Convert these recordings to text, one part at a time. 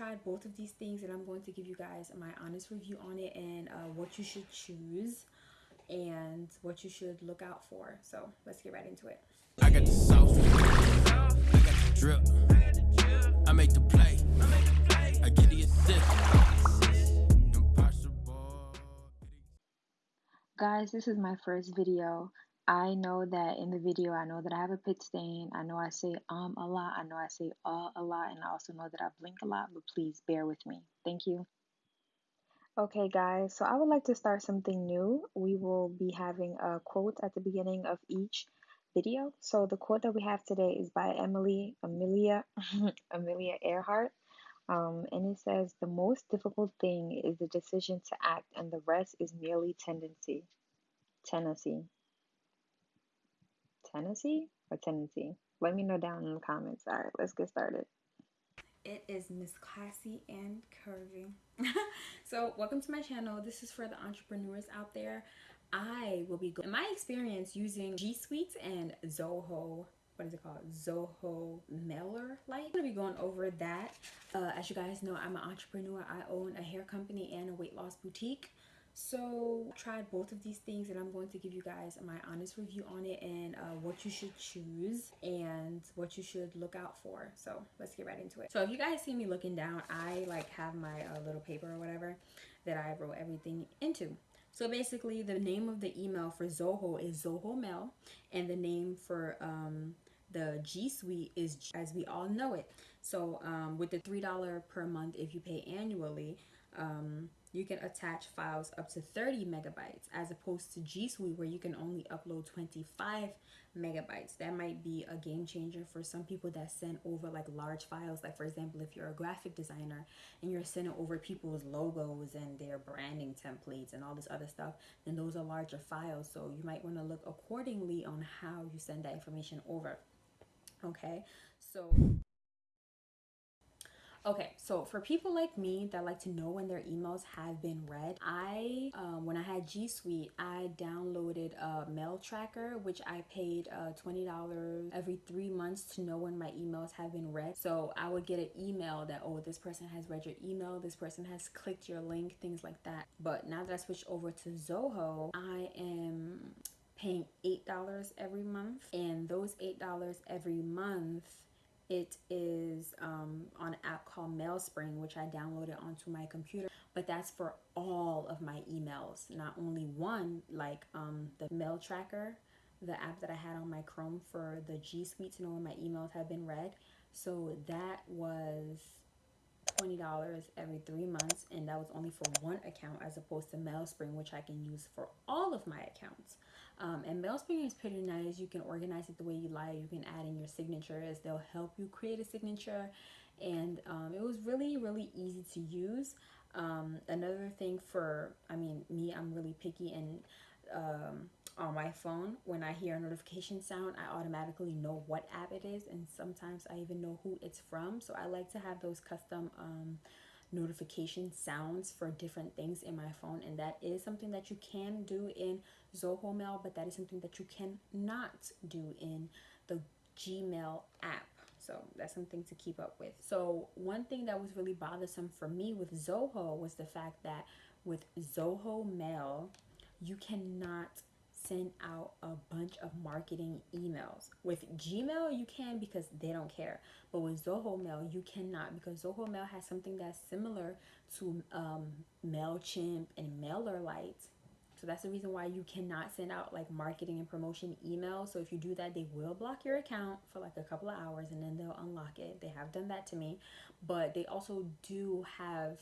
tried both of these things and I'm going to give you guys my honest review on it and uh, what you should choose and what you should look out for. So let's get right into it. I got the sauce, I got the drip, I make the play, I get the assist. Guys, this is my first video. I know that in the video, I know that I have a pit stain. I know I say um a lot. I know I say uh a lot. And I also know that I blink a lot, but please bear with me. Thank you. Okay, guys, so I would like to start something new. We will be having a quote at the beginning of each video. So the quote that we have today is by Emily Amelia Amelia Earhart. Um, and it says, The most difficult thing is the decision to act, and the rest is merely tendency. Tennessee. Tennessee or Tennessee? Let me know down in the comments. All right, let's get started. It is Miss Classy and Curvy. so, welcome to my channel. This is for the entrepreneurs out there. I will be, in my experience, using G Suite and Zoho what is it called zoho MailerLite i'm gonna be going over that uh, as you guys know i'm an entrepreneur i own a hair company and a weight loss boutique so I tried both of these things and i'm going to give you guys my honest review on it and uh, what you should choose and what you should look out for. So let's get right into it. So if you guys see me looking down i like have my uh, little paper or whatever that i wrote everything into. So basically the name of the email for zoho is zoho mail and the name for um, the G Suite is as we all know it. So um, with the $3 per month if you pay annually, um, you can attach files up to 30 megabytes as opposed to G Suite where you can only upload 25 megabytes. That might be a game changer for some people that send over like large files. Like for example, if you're a graphic designer and you're sending over people's logos and their branding templates and all this other stuff, then those are larger files. So you might want to look accordingly on how you send that information over. Okay, so Okay, so for people like me that like to know when their emails have been read, I, um, when I had G Suite, I downloaded a mail tracker, which I paid uh, $20 every three months to know when my emails have been read. So I would get an email that, oh, this person has read your email, this person has clicked your link, things like that. But now that I switched over to Zoho, I am paying $8 every month. And those $8 every month, it is um, on an app called Mailspring, which I downloaded onto my computer. But that's for all of my emails, not only one, like um, the mail tracker, the app that I had on my Chrome for the G Suite to know when my emails have been read. So that was $20 every three months, and that was only for one account as opposed to Mailspring, which I can use for all of my accounts. Um, and Mailspring is pretty nice. You can organize it the way you like. You can add in your signatures. They'll help you create a signature. And um, it was really, really easy to use. Um, another thing for, I mean, me, I'm really picky and um, on my phone, when I hear a notification sound, I automatically know what app it is. And sometimes I even know who it's from. So I like to have those custom um, notification sounds for different things in my phone and that is something that you can do in Zoho Mail but that is something that you cannot do in the Gmail app. So that's something to keep up with. So one thing that was really bothersome for me with Zoho was the fact that with Zoho Mail you cannot send out a bunch of marketing emails. With Gmail, you can because they don't care. But with Zoho Mail, you cannot because Zoho Mail has something that's similar to um, MailChimp and MailerLite. So that's the reason why you cannot send out like marketing and promotion emails. So if you do that, they will block your account for like a couple of hours and then they'll unlock it. They have done that to me. But they also do have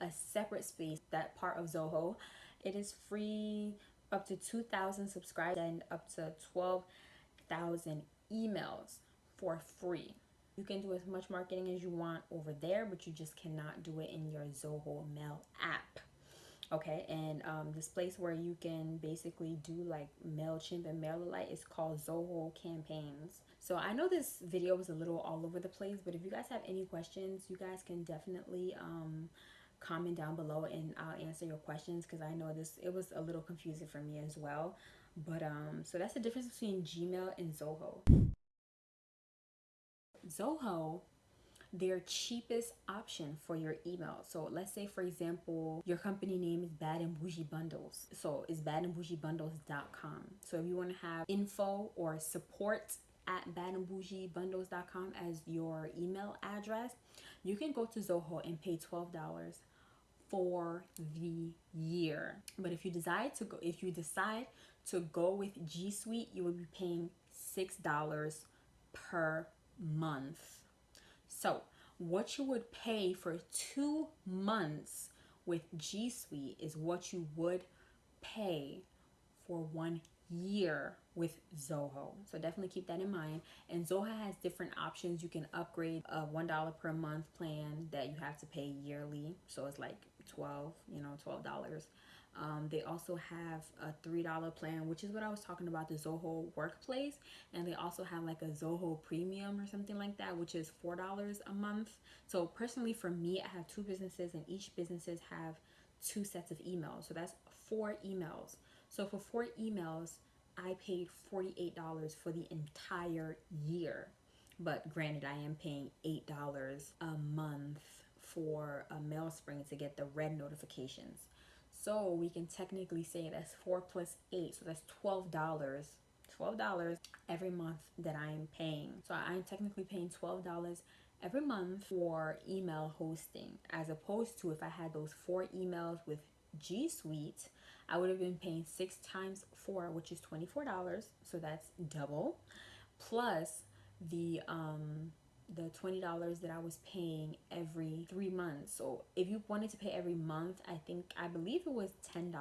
a separate space, that part of Zoho. It is free up to 2,000 subscribers and up to 12,000 emails for free. You can do as much marketing as you want over there, but you just cannot do it in your Zoho Mail app. Okay, and um, this place where you can basically do like MailChimp and MailerLite is called Zoho Campaigns. So I know this video was a little all over the place, but if you guys have any questions, you guys can definitely um, comment down below and I'll answer your questions because I know this it was a little confusing for me as well but um so that's the difference between Gmail and Zoho Zoho their cheapest option for your email. So let's say, for example, your company name is Bad and Bougie Bundles. So it's badandbougiebundles.com. So if you want to have info or support at badandbougiebundles.com as your email address, you can go to Zoho and pay $12 for the year. But if you decide to go if you decide to go with G Suite, you will be paying $6 per month. So, what you would pay for 2 months with G Suite is what you would pay for 1 year with Zoho. So definitely keep that in mind. And Zoho has different options. You can upgrade a $1 per month plan that you have to pay yearly. So it's like 12, you know, $12. Um, they also have a $3 plan, which is what I was talking about, the Zoho Workplace. And they also have like a Zoho Premium or something like that, which is $4 a month. So personally for me, I have two businesses and each businesses have two sets of emails. So that's four emails. So for four emails, I paid $48 for the entire year. But granted, I am paying $8 a month for a MailSpring to get the read notifications. So we can technically say that's 4 plus 8, so that's $12. $12 every month that I am paying. So I'm technically paying $12 every month for email hosting as opposed to if I had those four emails with G Suite, I would have been paying six times four, which is $24. So that's double. Plus the um the $20 that I was paying every three months. So if you wanted to pay every month, I think, I believe it was $10.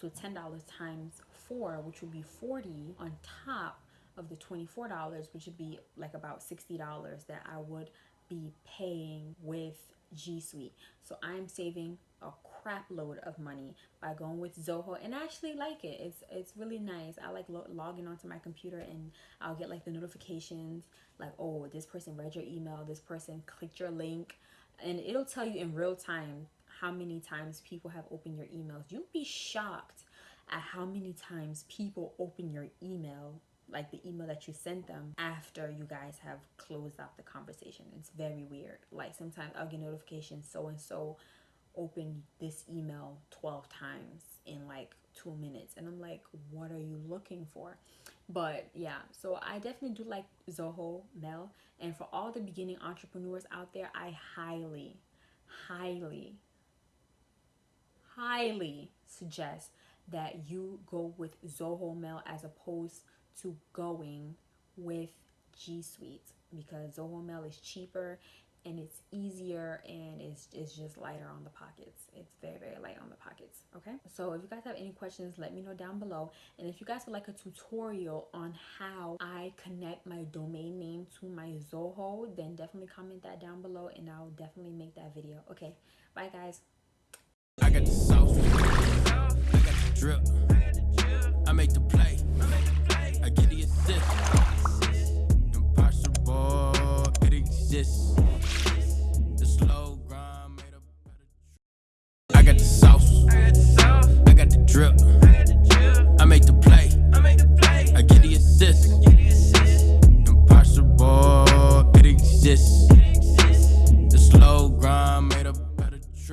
So $10 times four, which would be 40 on top of the $24, which would be like about $60 that I would be paying with G Suite. So I'm saving a crap load of money by going with Zoho and I actually like it. It's it's really nice. I like lo logging onto my computer and I'll get like the notifications like oh this person read your email, this person clicked your link and it'll tell you in real time how many times people have opened your emails. You'll be shocked at how many times people open your email like the email that you sent them after you guys have closed out the conversation. It's very weird. Like sometimes I'll get notifications so and so open this email 12 times in like two minutes and i'm like what are you looking for? But yeah so i definitely do like zoho mail and for all the beginning entrepreneurs out there i highly highly highly suggest that you go with zoho mail as opposed to going with g suite because zoho mail is cheaper and it's easier and it's, it's just lighter on the pockets. It's very very light on the pockets okay? So if you guys have any questions let me know down below. And if you guys would like a tutorial on how i connect my domain name to my zoho then definitely comment that down below and i'll definitely make that video okay? Bye guys. I got the sauce. I got the drip. I make the drip.